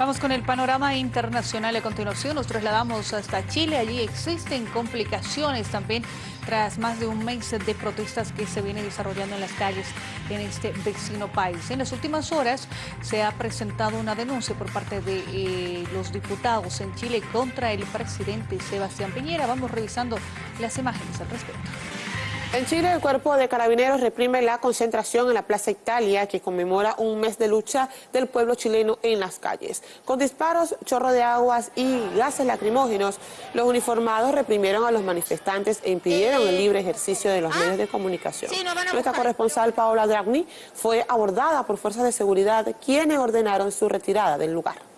Vamos con el panorama internacional a continuación. Nos trasladamos hasta Chile. Allí existen complicaciones también tras más de un mes de protestas que se vienen desarrollando en las calles en este vecino país. En las últimas horas se ha presentado una denuncia por parte de eh, los diputados en Chile contra el presidente Sebastián Piñera. Vamos revisando las imágenes al respecto. En Chile, el cuerpo de carabineros reprime la concentración en la Plaza Italia, que conmemora un mes de lucha del pueblo chileno en las calles. Con disparos, chorro de aguas y gases lacrimógenos, los uniformados reprimieron a los manifestantes e impidieron el libre ejercicio de los medios de comunicación. Nuestra corresponsal Paola Dragni fue abordada por fuerzas de seguridad, quienes ordenaron su retirada del lugar.